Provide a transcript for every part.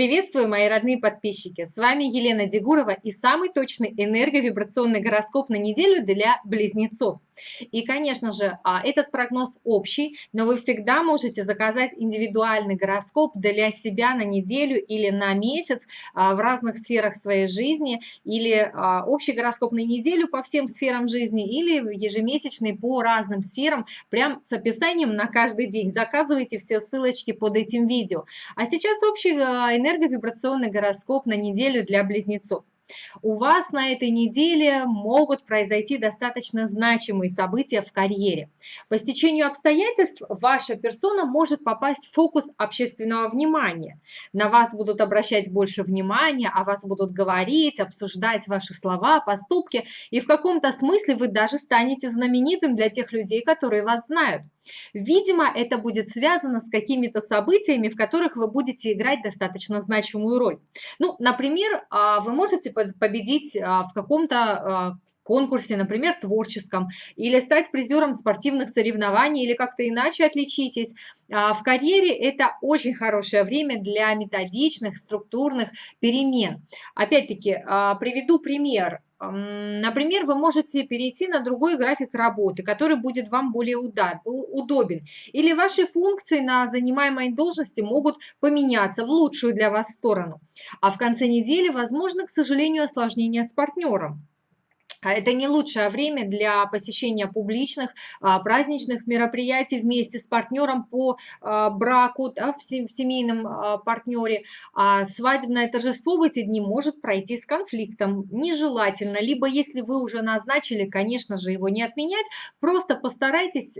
Приветствую, мои родные подписчики! С вами Елена Дегурова и самый точный энерговибрационный гороскоп на неделю для близнецов. И, конечно же, а, этот прогноз общий, но вы всегда можете заказать индивидуальный гороскоп для себя на неделю или на месяц а, в разных сферах своей жизни, или а, общий гороскоп на неделю по всем сферам жизни, или ежемесячный по разным сферам, прям с описанием на каждый день. Заказывайте все ссылочки под этим видео. А сейчас общий энерговибрационный гороскоп на неделю для близнецов. У вас на этой неделе могут произойти достаточно значимые события в карьере. По стечению обстоятельств ваша персона может попасть в фокус общественного внимания. На вас будут обращать больше внимания, о вас будут говорить, обсуждать ваши слова, поступки, и в каком-то смысле вы даже станете знаменитым для тех людей, которые вас знают. Видимо, это будет связано с какими-то событиями, в которых вы будете играть достаточно значимую роль. Ну, например, а, вы можете победить а, в каком-то а, конкурсе, например, творческом, или стать призером спортивных соревнований, или как-то иначе отличитесь. В карьере это очень хорошее время для методичных, структурных перемен. Опять-таки, приведу пример. Например, вы можете перейти на другой график работы, который будет вам более удобен. Или ваши функции на занимаемой должности могут поменяться в лучшую для вас сторону. А в конце недели, возможно, к сожалению, осложнения с партнером. А это не лучшее время для посещения публичных а, праздничных мероприятий вместе с партнером по а, браку, да, в семейном партнере. А свадебное торжество в эти дни может пройти с конфликтом. Нежелательно. Либо если вы уже назначили, конечно же, его не отменять, просто постарайтесь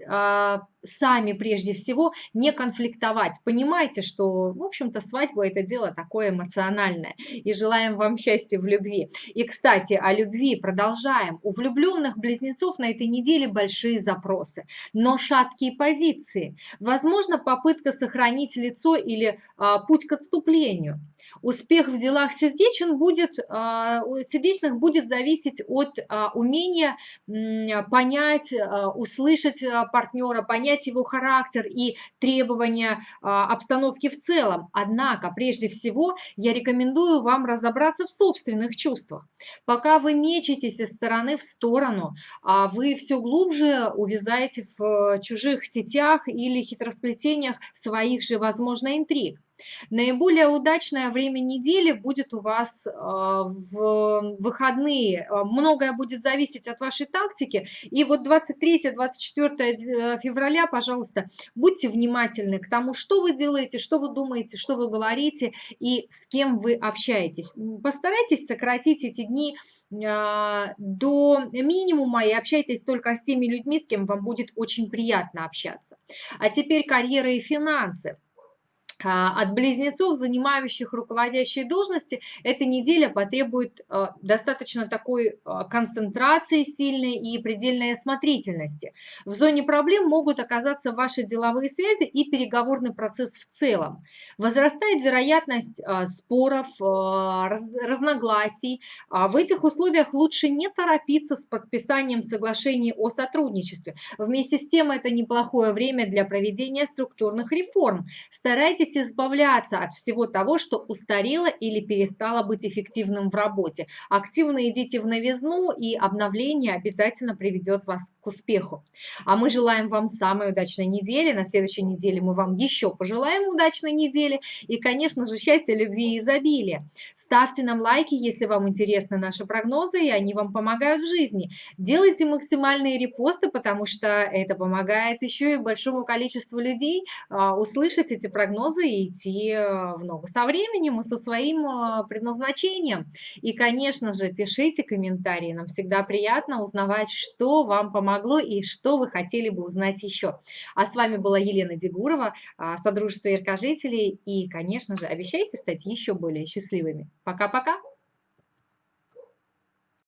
сами прежде всего не конфликтовать. Понимайте, что, в общем-то, свадьба – это дело такое эмоциональное. И желаем вам счастья в любви. И, кстати, о любви продолжаем. У влюбленных близнецов на этой неделе большие запросы, но шаткие позиции. Возможно, попытка сохранить лицо или а, путь к отступлению. Успех в делах сердечен будет, а, сердечных будет зависеть от а, умения понять, а, услышать партнера, понять его характер и требования обстановки в целом. Однако, прежде всего, я рекомендую вам разобраться в собственных чувствах. Пока вы мечетесь из стороны в сторону, вы все глубже увязаете в чужих сетях или хитросплетениях своих же, возможно, интриг. Наиболее удачное время недели будет у вас а, в выходные. А, многое будет зависеть от вашей тактики. И вот 23-24 э, февраля, пожалуйста, будьте внимательны к тому, что вы делаете, что вы думаете, что вы говорите и с кем вы общаетесь. Постарайтесь сократить эти дни до минимума и общайтесь только с теми людьми, с кем вам будет очень приятно общаться. А теперь карьера и финансы. А, от близнецов, занимающих руководящие должности, эта неделя потребует а, достаточно такой а, концентрации сильной и предельной осмотрительности. В зоне проблем могут оказаться ваши деловые связи и переговорный процесс в целом. Возрастает вероятность споров, разногласий. В этих условиях лучше не торопиться с подписанием соглашений о сотрудничестве. Вместе с тем это неплохое время для проведения структурных реформ. Старайтесь избавляться от всего того, что устарело или перестало быть эффективным в работе. Активно идите в новизну, и обновление обязательно приведет вас к успеху. А мы желаем вам самой удачной недели. На следующей неделе мы вам еще пожелаем удачной недели. И, конечно же, счастья, любви и изобилия. Ставьте нам лайки, если вам интересны наши прогнозы, и они вам помогают в жизни. Делайте максимальные репосты, потому что это помогает еще и большому количеству людей а, услышать эти прогнозы и идти э, в ногу со временем и со своим э, предназначением. И, конечно же, пишите комментарии, нам всегда приятно узнавать, что вам помогло и что вы хотели бы узнать еще. А с вами была Елена Дегурова, а, Содружество яркожителей, и, конечно же, обещайте стать еще более счастливыми. Пока-пока!